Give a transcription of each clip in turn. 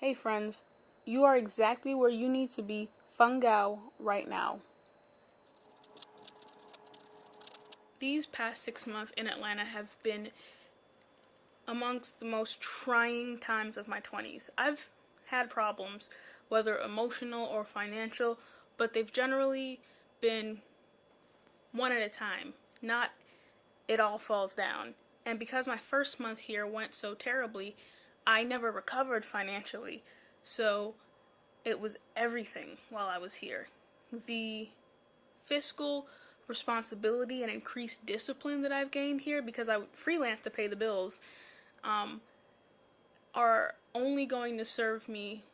Hey friends, you are exactly where you need to be, Fungao, right now. These past six months in Atlanta have been amongst the most trying times of my 20s. I've had problems, whether emotional or financial, but they've generally been one at a time, not it all falls down. And because my first month here went so terribly, I never recovered financially, so it was everything while I was here. The fiscal responsibility and increased discipline that I've gained here because I freelance to pay the bills um, are only going to serve me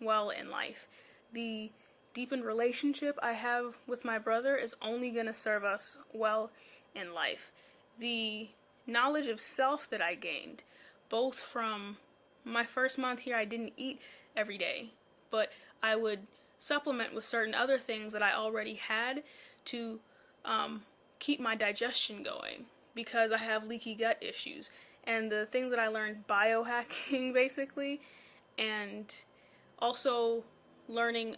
well in life. The deepened relationship I have with my brother is only going to serve us well in life. The knowledge of self that I gained, both from my first month here, I didn't eat every day, but I would supplement with certain other things that I already had to um, keep my digestion going because I have leaky gut issues. And the things that I learned biohacking basically, and also learning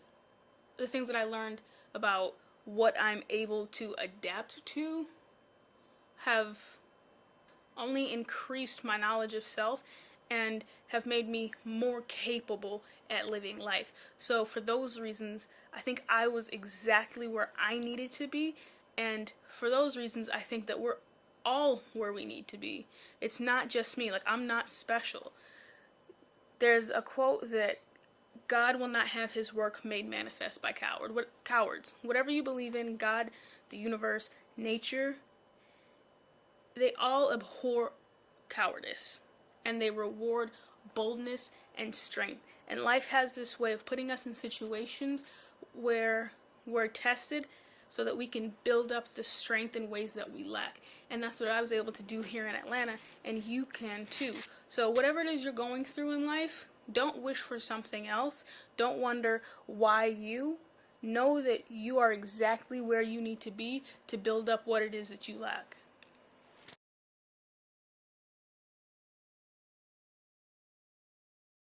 the things that I learned about what I'm able to adapt to have only increased my knowledge of self and have made me more capable at living life. So for those reasons, I think I was exactly where I needed to be and for those reasons, I think that we're all where we need to be. It's not just me. Like, I'm not special. There's a quote that God will not have his work made manifest by coward. What cowards? Whatever you believe in, God, the universe, nature, they all abhor cowardice and they reward boldness and strength. And life has this way of putting us in situations where we're tested so that we can build up the strength in ways that we lack. And that's what I was able to do here in Atlanta, and you can too. So whatever it is you're going through in life, don't wish for something else. Don't wonder why you. Know that you are exactly where you need to be to build up what it is that you lack.